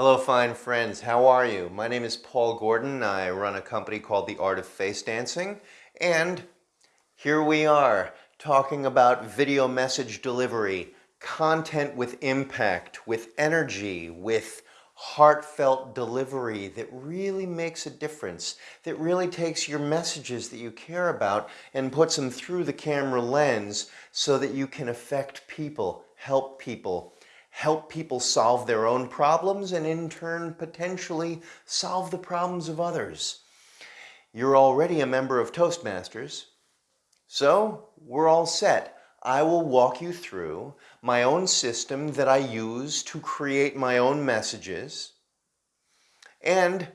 Hello fine friends, how are you? My name is Paul Gordon. I run a company called The Art of Face Dancing and here we are talking about video message delivery, content with impact, with energy, with heartfelt delivery that really makes a difference, that really takes your messages that you care about and puts them through the camera lens so that you can affect people, help people, help people solve their own problems and in turn potentially solve the problems of others. You're already a member of Toastmasters, so we're all set. I will walk you through my own system that I use to create my own messages and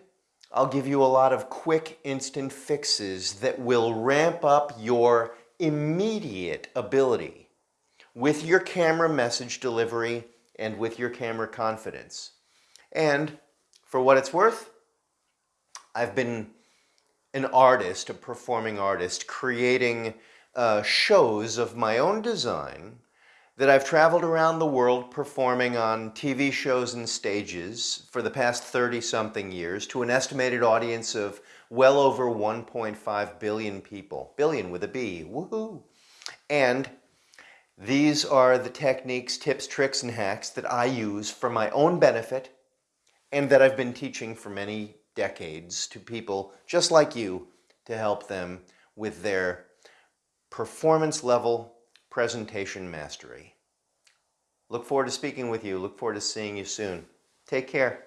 I'll give you a lot of quick instant fixes that will ramp up your immediate ability with your camera message delivery and with your camera confidence. And for what it's worth, I've been an artist, a performing artist, creating uh, shows of my own design that I've traveled around the world performing on TV shows and stages for the past 30 something years to an estimated audience of well over 1.5 billion people. Billion with a B, woohoo! And these are the techniques, tips, tricks, and hacks that I use for my own benefit and that I've been teaching for many decades to people just like you to help them with their performance level presentation mastery. Look forward to speaking with you. Look forward to seeing you soon. Take care.